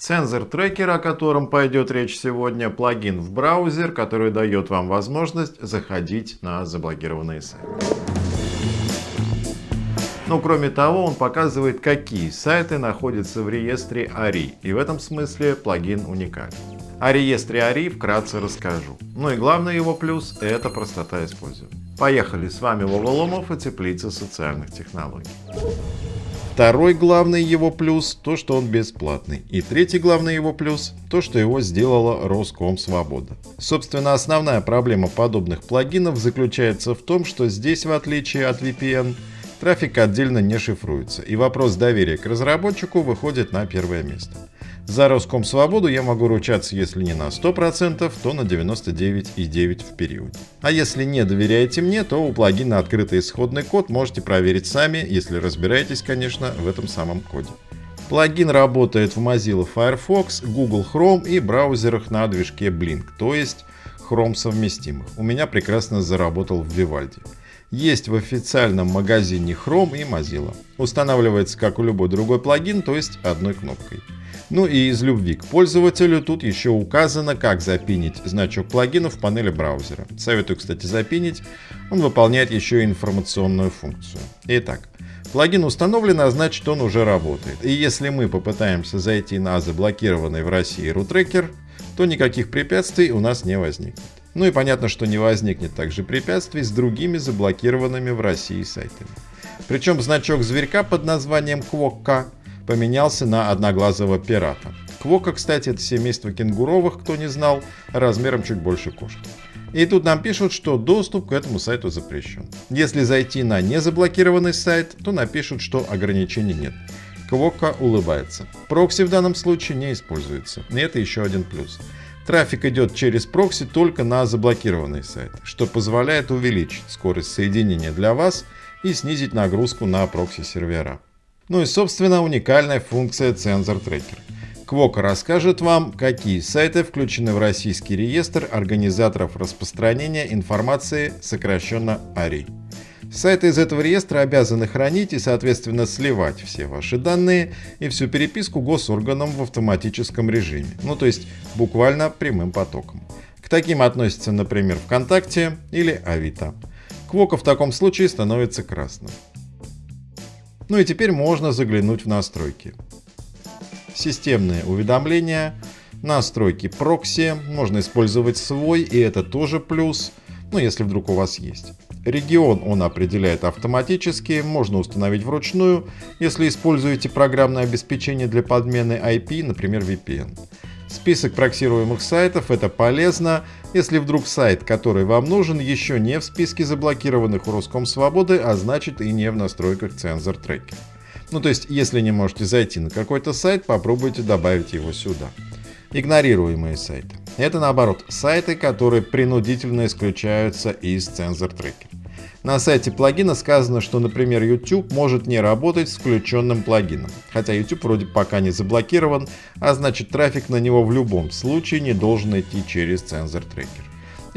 Сенсор трекер, о котором пойдет речь сегодня, плагин в браузер, который дает вам возможность заходить на заблокированные сайты. Но кроме того, он показывает, какие сайты находятся в реестре ARI, и в этом смысле плагин уникален. О реестре ARI вкратце расскажу. Ну и главный его плюс – это простота использования. Поехали, с вами Вова Ломов и Теплица социальных технологий. Второй главный его плюс – то, что он бесплатный. И третий главный его плюс – то, что его сделала Роскомсвобода. Собственно, основная проблема подобных плагинов заключается в том, что здесь, в отличие от VPN, трафик отдельно не шифруется, и вопрос доверия к разработчику выходит на первое место. За Роскомсвободу я могу ручаться, если не на 100%, то на 99,9% в периоде. А если не доверяете мне, то у плагина открытый исходный код, можете проверить сами, если разбираетесь, конечно, в этом самом коде. Плагин работает в Mozilla Firefox, Google Chrome и браузерах на движке Blink, то есть Chrome совместимых. У меня прекрасно заработал в Vivaldi. Есть в официальном магазине Chrome и Mozilla. Устанавливается как у любой другой плагин, то есть одной кнопкой. Ну и из любви к пользователю тут еще указано, как запинить значок плагина в панели браузера. Советую, кстати, запинить. Он выполняет еще и информационную функцию. Итак, плагин установлен, а значит он уже работает. И если мы попытаемся зайти на заблокированный в России рутрекер, то никаких препятствий у нас не возникнет. Ну и понятно, что не возникнет также препятствий с другими заблокированными в России сайтами. Причем значок зверька под названием Квокка поменялся на одноглазого пирата. Квока, кстати, это семейство кенгуровых, кто не знал, размером чуть больше кошки. И тут нам пишут, что доступ к этому сайту запрещен. Если зайти на незаблокированный сайт, то напишут, что ограничений нет. Квока улыбается. Прокси в данном случае не используется. И это еще один плюс. Трафик идет через прокси только на заблокированный сайт, что позволяет увеличить скорость соединения для вас и снизить нагрузку на прокси-сервера. Ну и собственно уникальная функция цензор трекер. Квока расскажет вам, какие сайты включены в российский реестр организаторов распространения информации, сокращенно ARI. Сайты из этого реестра обязаны хранить и, соответственно, сливать все ваши данные и всю переписку госорганам в автоматическом режиме, ну то есть буквально прямым потоком. К таким относятся, например, ВКонтакте или Авито. Квока в таком случае становится красным. Ну и теперь можно заглянуть в настройки. Системные уведомления, настройки прокси, можно использовать свой, и это тоже плюс, ну если вдруг у вас есть. Регион он определяет автоматически, можно установить вручную, если используете программное обеспечение для подмены IP, например VPN. Список проксируемых сайтов – это полезно, если вдруг сайт, который вам нужен, еще не в списке заблокированных у Роскомсвободы, а значит и не в настройках цензор трекера. Ну то есть, если не можете зайти на какой-то сайт, попробуйте добавить его сюда. Игнорируемые сайты. Это наоборот, сайты, которые принудительно исключаются из цензор трекера. На сайте плагина сказано, что, например, YouTube может не работать с включенным плагином, хотя YouTube вроде пока не заблокирован, а значит трафик на него в любом случае не должен идти через цензор трекер.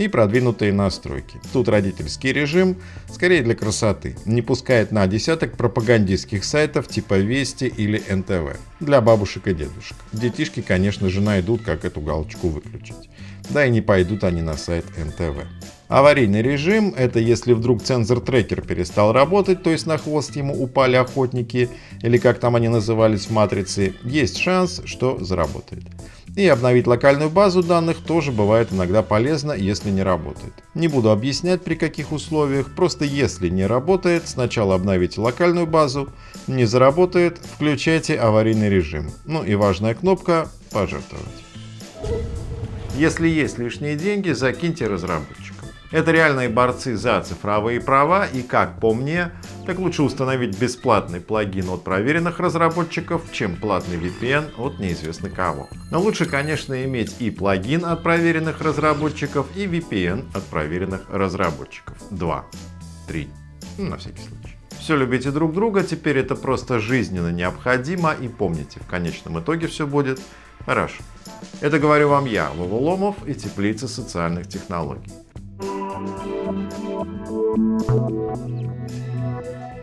И продвинутые настройки. Тут родительский режим, скорее для красоты, не пускает на десяток пропагандистских сайтов типа Вести или НТВ. Для бабушек и дедушек. Детишки, конечно же, найдут, как эту галочку выключить. Да и не пойдут они на сайт НТВ. Аварийный режим – это если вдруг цензор-трекер перестал работать, то есть на хвост ему упали охотники, или как там они назывались в матрице, есть шанс, что заработает. И обновить локальную базу данных тоже бывает иногда полезно, если не работает. Не буду объяснять при каких условиях, просто если не работает, сначала обновите локальную базу, не заработает, включайте аварийный режим. Ну и важная кнопка «Пожертвовать». Если есть лишние деньги, закиньте разработчикам. Это реальные борцы за цифровые права и, как по мне, так лучше установить бесплатный плагин от проверенных разработчиков, чем платный VPN от неизвестно кого. Но лучше, конечно, иметь и плагин от проверенных разработчиков, и VPN от проверенных разработчиков. Два, три, ну, на всякий случай. Все любите друг друга, теперь это просто жизненно необходимо, и помните, в конечном итоге все будет хорошо. Это говорю вам я, Вова Ломов и Теплица социальных технологий. Música